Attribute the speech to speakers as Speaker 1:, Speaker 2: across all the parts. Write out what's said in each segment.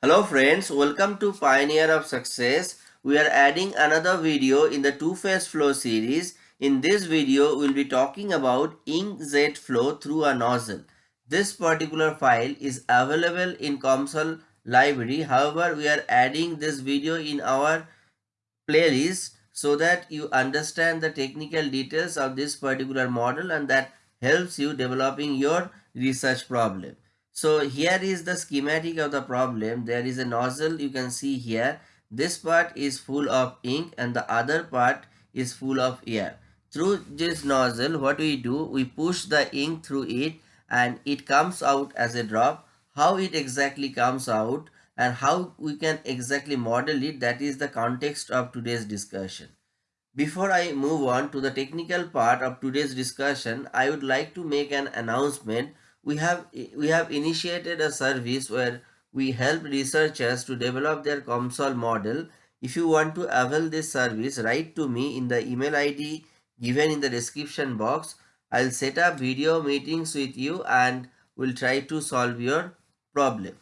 Speaker 1: Hello friends, welcome to Pioneer of Success. We are adding another video in the two-phase flow series. In this video, we'll be talking about inkjet flow through a nozzle. This particular file is available in COMSOL library. However, we are adding this video in our playlist so that you understand the technical details of this particular model and that helps you developing your research problem. So here is the schematic of the problem. There is a nozzle you can see here. This part is full of ink and the other part is full of air. Through this nozzle what we do we push the ink through it and it comes out as a drop. How it exactly comes out and how we can exactly model it that is the context of today's discussion. Before I move on to the technical part of today's discussion, I would like to make an announcement we have we have initiated a service where we help researchers to develop their COMSOL model. If you want to avail this service, write to me in the email ID given in the description box. I'll set up video meetings with you and we will try to solve your problem.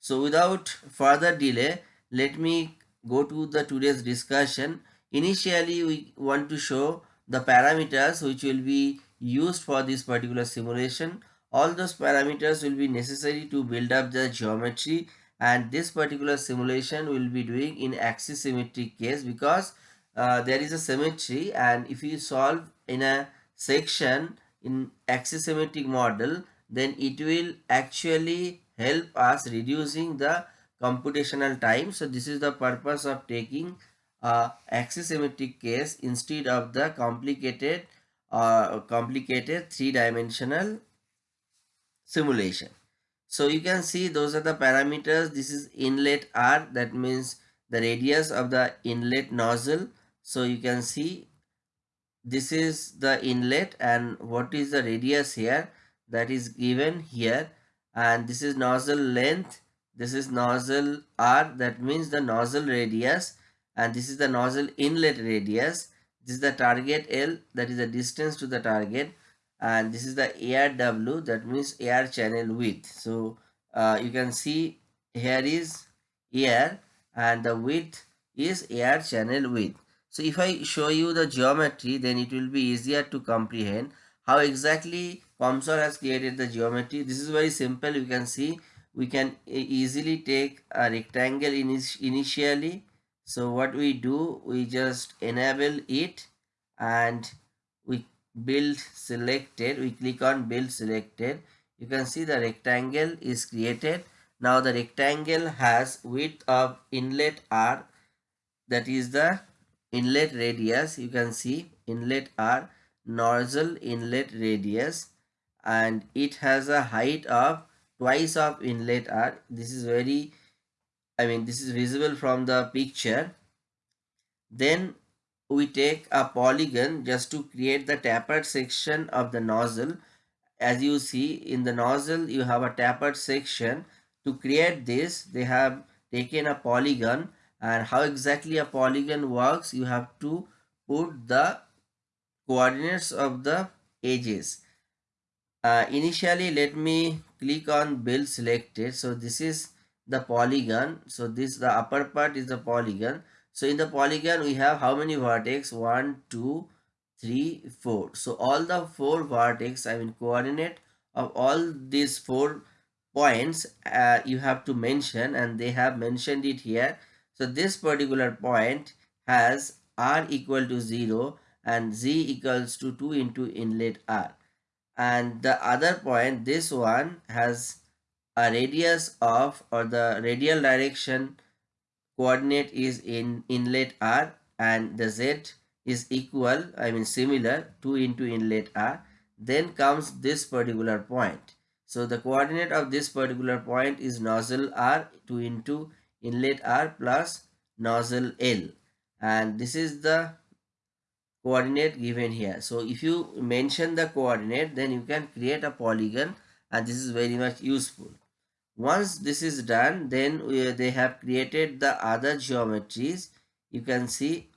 Speaker 1: So without further delay, let me go to the today's discussion. Initially, we want to show the parameters which will be used for this particular simulation all those parameters will be necessary to build up the geometry and this particular simulation will be doing in axis case because uh, there is a symmetry and if you solve in a section in axis symmetric model then it will actually help us reducing the computational time. So this is the purpose of taking uh, axis symmetric case instead of the complicated uh, complicated three-dimensional simulation. So you can see those are the parameters. This is inlet R. That means the radius of the inlet nozzle. So you can see this is the inlet and what is the radius here? That is given here. And this is nozzle length. This is nozzle r. That means the nozzle radius. And this is the nozzle inlet radius. This is the target l. That is the distance to the target and this is the ARW that means air channel width. So uh, you can see here is air and the width is air channel width. So if i show you the geometry then it will be easier to comprehend how exactly COMSOL has created the geometry. This is very simple. You can see we can easily take a rectangle initially. So what we do we just enable it and build selected we click on build selected. You can see the rectangle is created. Now the rectangle has width of inlet r that is the inlet radius. You can see inlet r nozzle inlet radius and it has a height of twice of inlet r. This is very i mean this is visible from the picture. Then we take a polygon just to create the tapered section of the nozzle. As you see in the nozzle you have a tapered section. To create this they have taken a polygon. And how exactly a polygon works you have to put the coordinates of the edges. Uh, initially let me click on build selected. So this is the polygon. So this the upper part is the polygon so in the polygon we have how many vertex? 1, 2, 3, 4. So all the 4 vertex I mean coordinate of all these 4 points uh, you have to mention and they have mentioned it here. So this particular point has r equal to 0 and z equals to 2 into inlet r. And the other point this one has a radius of or the radial direction coordinate is in inlet r and the z is equal i mean similar 2 into inlet r. Then comes this particular point. So the coordinate of this particular point is nozzle r 2 into inlet r plus nozzle l. And this is the coordinate given here. So if you mention the coordinate then you can create a polygon and this is very much useful once this is done then we, they have created the other geometries you can see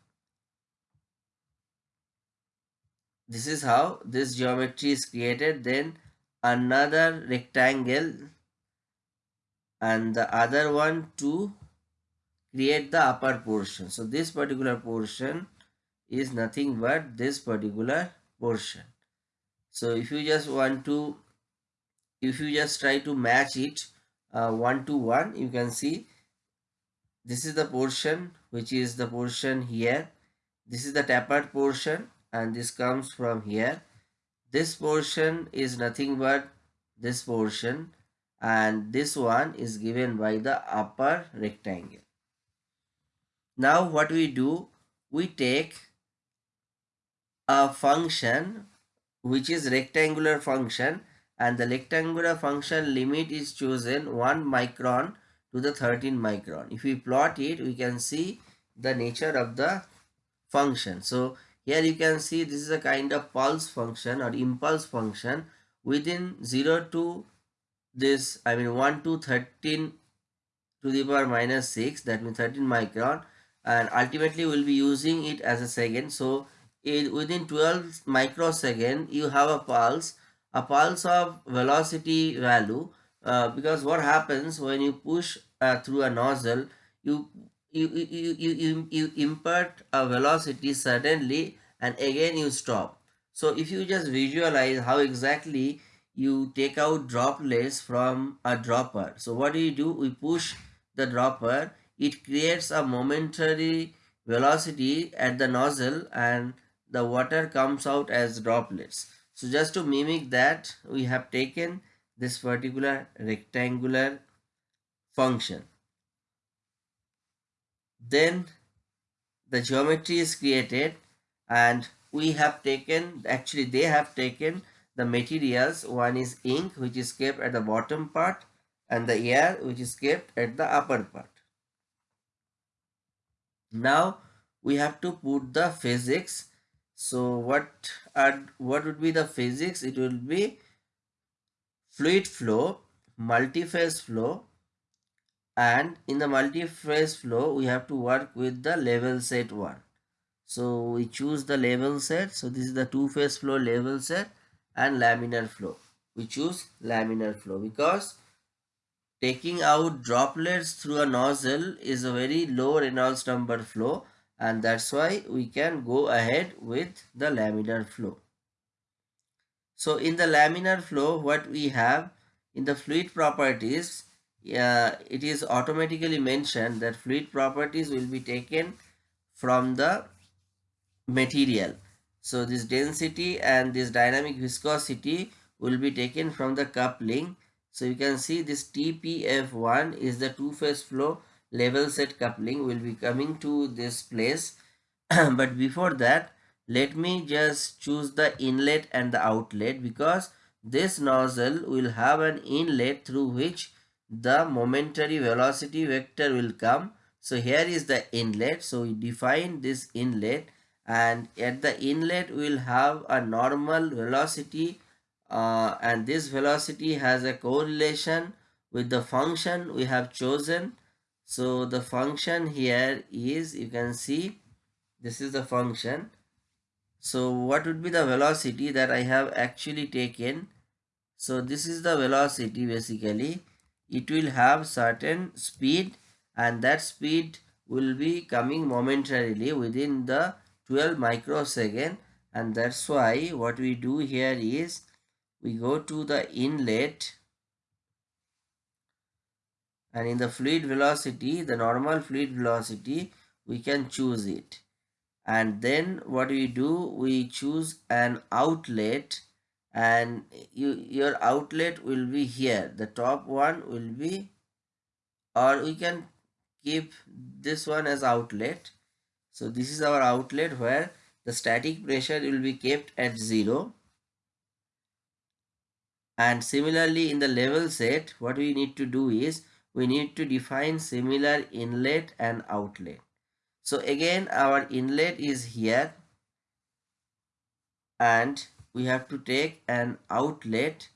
Speaker 1: this is how this geometry is created then another rectangle and the other one to create the upper portion. So this particular portion is nothing but this particular portion. So if you just want to, if you just try to match it uh, one to one, you can see this is the portion which is the portion here. This is the tapered portion and this comes from here. This portion is nothing but this portion and this one is given by the upper rectangle. Now what we do, we take a function which is rectangular function and the rectangular function limit is chosen 1 micron to the 13 micron. If we plot it, we can see the nature of the function. So here you can see this is a kind of pulse function or impulse function within 0 to this I mean 1 to 13 to the power minus 6 that means 13 micron and ultimately we'll be using it as a second so in within 12 microsecond you have a pulse a pulse of velocity value uh, because what happens when you push uh, through a nozzle you you, you, you, you, you impart a velocity suddenly and again you stop so if you just visualize how exactly you take out droplets from a dropper so what do you do we push the dropper it creates a momentary velocity at the nozzle and the water comes out as droplets. So just to mimic that, we have taken this particular rectangular function. Then the geometry is created and we have taken, actually they have taken the materials. One is ink which is kept at the bottom part and the air which is kept at the upper part. Now we have to put the physics. So what are what would be the physics? It will be fluid flow, multi-phase flow and in the multi-phase flow we have to work with the level set one. So we choose the level set. So this is the two-phase flow level set and laminar flow. We choose laminar flow because Taking out droplets through a nozzle is a very low Reynolds number flow and that's why we can go ahead with the laminar flow. So in the laminar flow what we have in the fluid properties uh, it is automatically mentioned that fluid properties will be taken from the material. So this density and this dynamic viscosity will be taken from the coupling so you can see this TPF1 is the two-phase flow level set coupling will be coming to this place. but before that, let me just choose the inlet and the outlet because this nozzle will have an inlet through which the momentary velocity vector will come. So here is the inlet. So we define this inlet and at the inlet we will have a normal velocity uh, and this velocity has a correlation with the function we have chosen so the function here is you can see this is the function. So what would be the velocity that I have actually taken? So this is the velocity basically. It will have certain speed and that speed will be coming momentarily within the 12 microsecond. And that's why what we do here is we go to the inlet and in the fluid velocity the normal fluid velocity we can choose it. And then what we do we choose an outlet. And you, your outlet will be here. The top one will be or we can keep this one as outlet. So this is our outlet where the static pressure will be kept at zero. And similarly in the level set what we need to do is we need to define similar inlet and outlet. So again our inlet is here and we have to take an outlet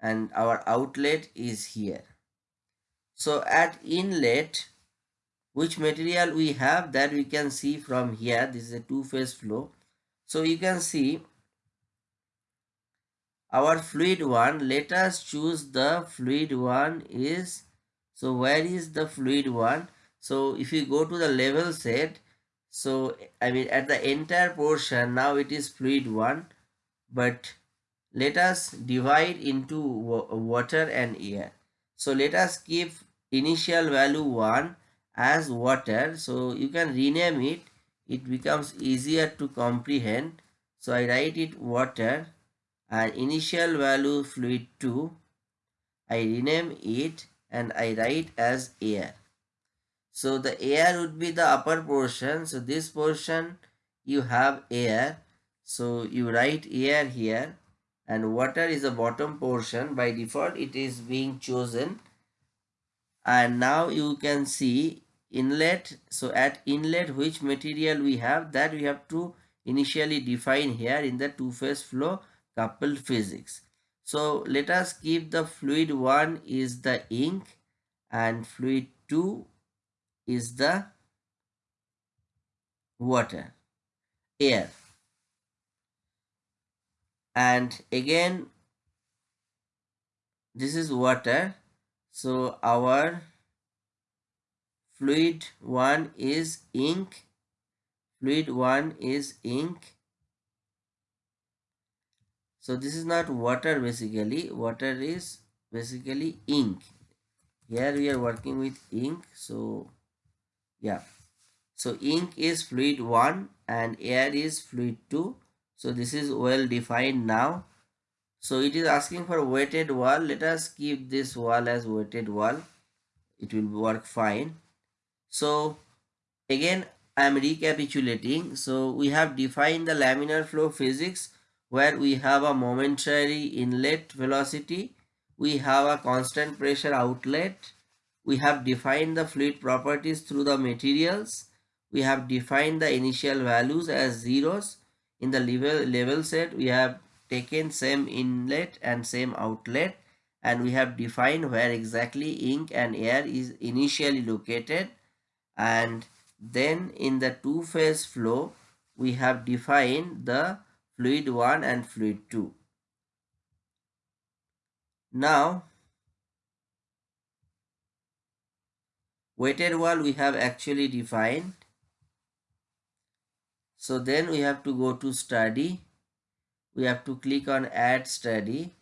Speaker 1: and our outlet is here. So at inlet which material we have that we can see from here this is a two-phase flow. So you can see our fluid one let us choose the fluid one is So where is the fluid 1? So if you go to the level set, so I mean at the entire portion now it is fluid 1 but let us divide into water and air. So let us keep initial value 1 as water. So you can rename it. It becomes easier to comprehend. So I write it water and initial value fluid 2. I rename it and I write as air. So the air would be the upper portion. So this portion you have air. So you write air here and water is the bottom portion. By default it is being chosen. And now you can see inlet. So at inlet which material we have that we have to initially define here in the two-phase flow coupled physics. So let us keep the fluid 1 is the ink and fluid 2 is the water, air. And again, this is water. So our fluid 1 is ink, fluid 1 is ink so this is not water basically water is basically ink. Here we are working with ink so yeah. So ink is fluid 1 and air is fluid 2 so this is well defined now. So it is asking for wetted wall. Let us keep this wall as wetted wall. It will work fine. So again i am recapitulating. So we have defined the laminar flow physics where we have a momentary inlet velocity, we have a constant pressure outlet, we have defined the fluid properties through the materials, we have defined the initial values as zeros. In the level, level set, we have taken same inlet and same outlet and we have defined where exactly ink and air is initially located and then in the two-phase flow we have defined the fluid 1 and fluid 2. Now, wetted wall we have actually defined. So then we have to go to study. We have to click on add study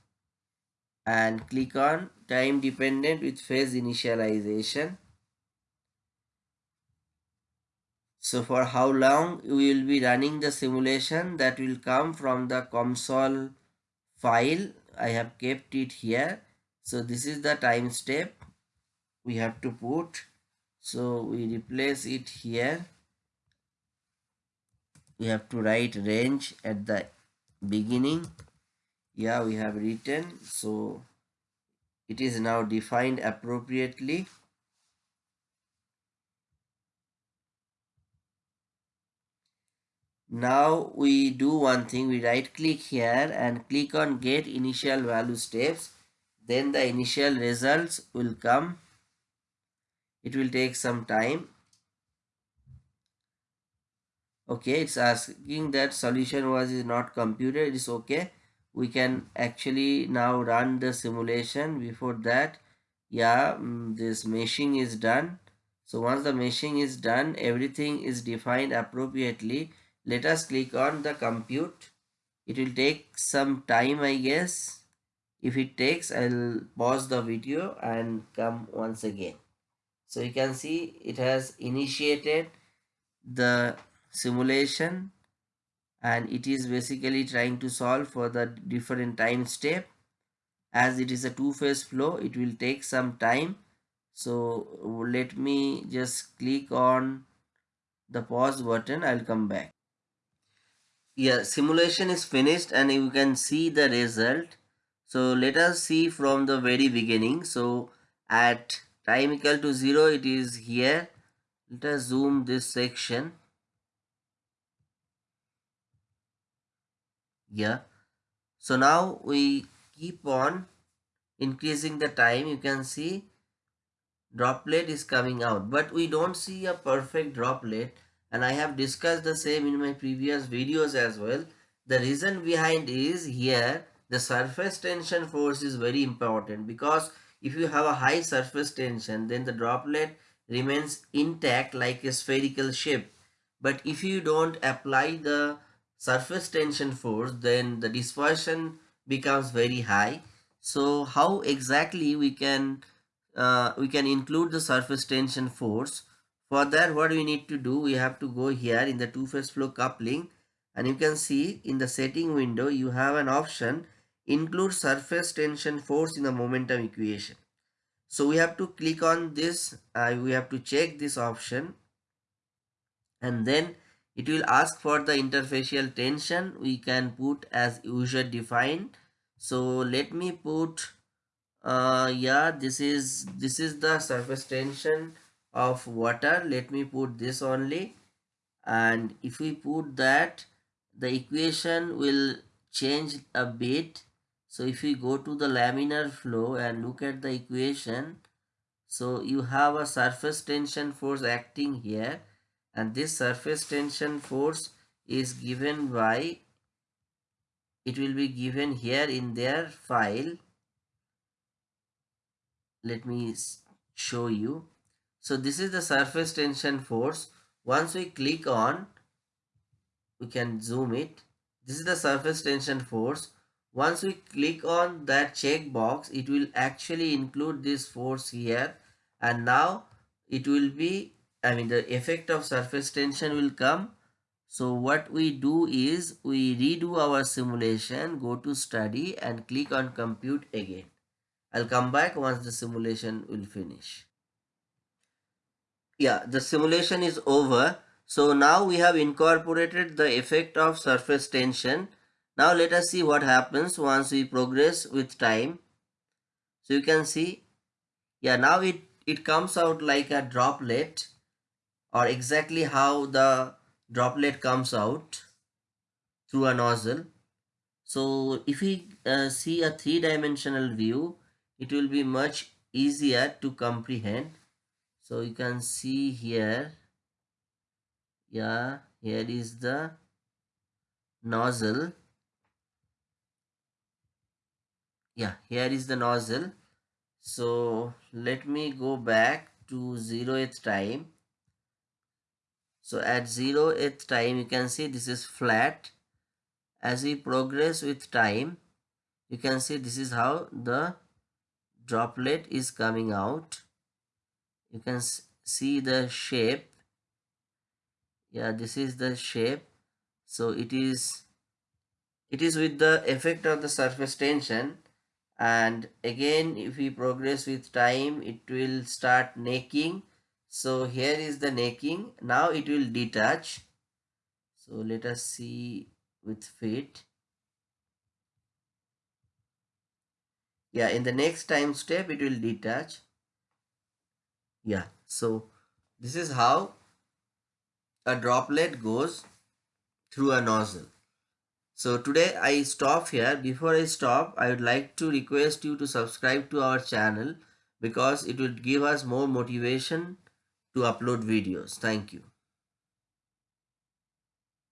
Speaker 1: and click on time dependent with phase initialization. So for how long we will be running the simulation that will come from the COMSOL file. I have kept it here. So this is the time step we have to put. So we replace it here. We have to write range at the beginning. Yeah, we have written. So it is now defined appropriately. Now we do one thing, we right click here and click on get initial value steps. Then the initial results will come. It will take some time. Okay, it's asking that solution was is not computed. It's okay. We can actually now run the simulation. Before that, yeah, mm, this meshing is done. So once the meshing is done, everything is defined appropriately let us click on the compute. It will take some time i guess. If it takes i'll pause the video and come once again. So you can see it has initiated the simulation and it is basically trying to solve for the different time step. As it is a two-phase flow it will take some time. So let me just click on the pause button. I'll come back yeah simulation is finished and you can see the result. So let us see from the very beginning. So at time equal to 0 it is here. Let us zoom this section. Yeah. So now we keep on increasing the time. You can see droplet is coming out but we don't see a perfect droplet and I have discussed the same in my previous videos as well. The reason behind is here the surface tension force is very important because if you have a high surface tension then the droplet remains intact like a spherical shape. But if you don't apply the surface tension force then the dispersion becomes very high. So how exactly we can uh, we can include the surface tension force for that what we need to do we have to go here in the two phase flow coupling. And you can see in the setting window you have an option include surface tension force in the momentum equation. So we have to click on this uh, we have to check this option. And then it will ask for the interfacial tension we can put as user defined. So let me put uh yeah this is this is the surface tension of water. Let me put this only. And if we put that the equation will change a bit. So if we go to the laminar flow and look at the equation so you have a surface tension force acting here. And this surface tension force is given by it will be given here in their file. Let me show you so this is the surface tension force once we click on we can zoom it this is the surface tension force once we click on that checkbox it will actually include this force here and now it will be I mean the effect of surface tension will come. So what we do is we redo our simulation, go to study and click on compute again. I'll come back once the simulation will finish. Yeah, the simulation is over. So now we have incorporated the effect of surface tension. Now let us see what happens once we progress with time. So you can see, yeah, now it, it comes out like a droplet or exactly how the droplet comes out through a nozzle. So if we uh, see a three-dimensional view, it will be much easier to comprehend. So you can see here, yeah, here is the nozzle. Yeah, here is the nozzle. So let me go back to 0th time so at 0th time you can see this is flat. As we progress with time you can see this is how the droplet is coming out. You can see the shape. Yeah this is the shape. So it is it is with the effect of the surface tension and again if we progress with time it will start necking so here is the necking. Now it will detach. So let us see with fit. Yeah, in the next time step it will detach. Yeah, so this is how a droplet goes through a nozzle. So today I stop here. Before I stop, I would like to request you to subscribe to our channel because it will give us more motivation to upload videos. Thank you.